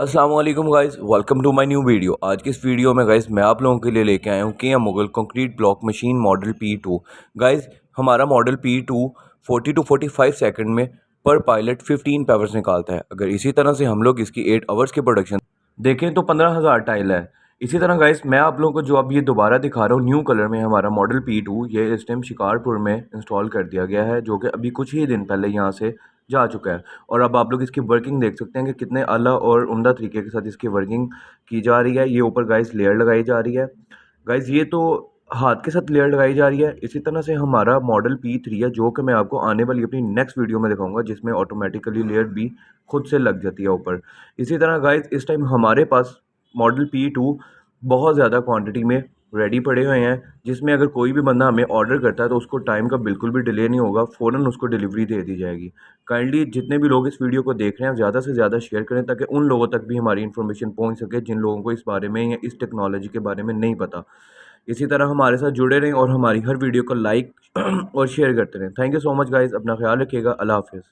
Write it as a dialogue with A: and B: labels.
A: Aslam guys welcome to my new video आज की इस वीडियो में गाइज़ मैं आप लोगों के लिए लेके आया हूँ किया Mughal concrete block machine model P two guys हमारा model P two forty two forty five second में पर पायलट फिफ्टीन पावर्स निकालता है। अगर इसी तरह से हम लोग इसकी एट आवर्स की प्रोडक्शन देखें तो पंद्रह हज़ार टाइल है। इसी तरह गाइस मैं आप लोगों को जो अब ये दोबारा दिखा रहा हूँ न्यू कलर में हमारा मॉडल पी टू ये इस टाइम शिकारपुर में इंस्टॉल कर दिया गया है, जो कि अभी कुछ ही दिन पहले यहाँ से जा चुका है। और अब आप लोग इसकी वर्किंग देख सकते हैं कि कितने अला और उमदा तरीके के साथ इसकी वर्किंग की जा रही है। ये ऊपर गाइस लेयर लगाई जा रही है। गाइस ये तो हाथ के साथ लेयर लगाई जा रही है। इसी तरह से हमारा मॉडल पी थ्री है, जो कि मैं आपको आने वाली अपनी नेक्स्ट वीडियो में दिखाऊँगा, जिसमें ऑटोमेटिकली लेयर भी खुद से लग जाती है ऊपर। इसी तरह गाइस इस टाइम हमारे पास मॉडल पी टू बहुत ज़्यादा क्वांटिटी में रेडी पड़े हुए हैं, जिसमें अगर कोई भी बंदा हमें ऑर्डर करता है तो उसको टाइम का बिल्कुल भी डिले नहीं होगा, फ़ौरन उसको डिलीवरी दे दी जाएगी। काइंडली जितने भी लोग इस वीडियो को देख रहे हैं ज़्यादा से ज़्यादा शेयर करें, ताकि उन लोगों तक भी हमारी इन्फॉर्मेशन पहुँच सके, जिन लोगों को इस बारे में या इस टेक्नोलॉजी के बारे में नहीं पता। इसी तरह हमारे साथ जुड़े रहें और हमारी हर वीडियो को लाइक और शेयर करते रहें। Thank you so much guys अपना ख्याल रखिएगा. अल्लाह हाफिज़.